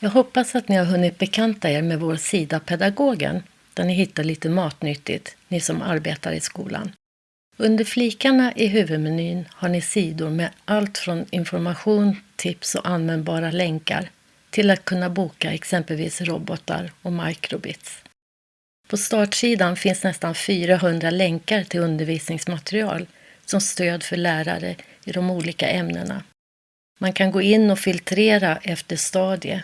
Jag hoppas att ni har hunnit bekanta er med vår sida Pedagogen, där ni hittar lite matnyttigt, ni som arbetar i skolan. Under flikarna i huvudmenyn har ni sidor med allt från information, tips och användbara länkar till att kunna boka exempelvis robotar och microbits. På startsidan finns nästan 400 länkar till undervisningsmaterial som stöd för lärare i de olika ämnena. Man kan gå in och filtrera efter stadie,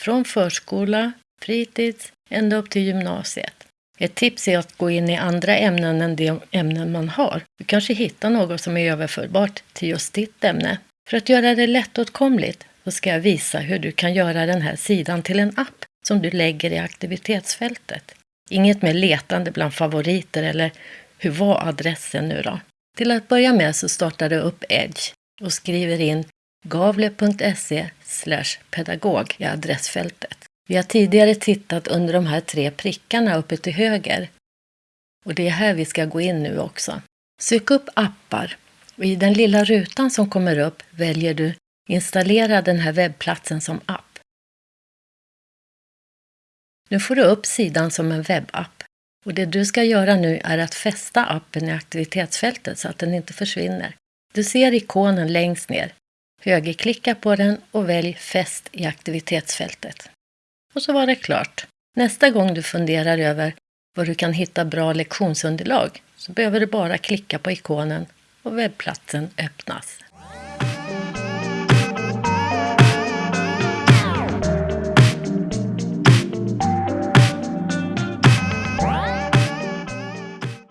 från förskola, fritids, ända upp till gymnasiet. Ett tips är att gå in i andra ämnen än de ämnen man har. Du kanske hittar något som är överförbart till just ditt ämne. För att göra det lättåtkomligt så ska jag visa hur du kan göra den här sidan till en app som du lägger i aktivitetsfältet. Inget mer letande bland favoriter eller hur var adressen nu då? Till att börja med så startar du upp Edge och skriver in gavle.se pedagog i adressfältet. Vi har tidigare tittat under de här tre prickarna uppe till höger. Och det är här vi ska gå in nu också. Sök upp appar och i den lilla rutan som kommer upp väljer du Installera den här webbplatsen som app. Nu får du upp sidan som en webbapp och det du ska göra nu är att fästa appen i aktivitetsfältet så att den inte försvinner. Du ser ikonen längst ner. Högerklicka på den och välj Fäst i aktivitetsfältet. Och så var det klart. Nästa gång du funderar över var du kan hitta bra lektionsunderlag så behöver du bara klicka på ikonen och webbplatsen öppnas.